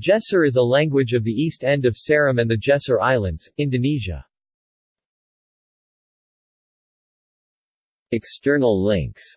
Jesser is a language of the east end of Seram and the Jesser Islands, Indonesia. External links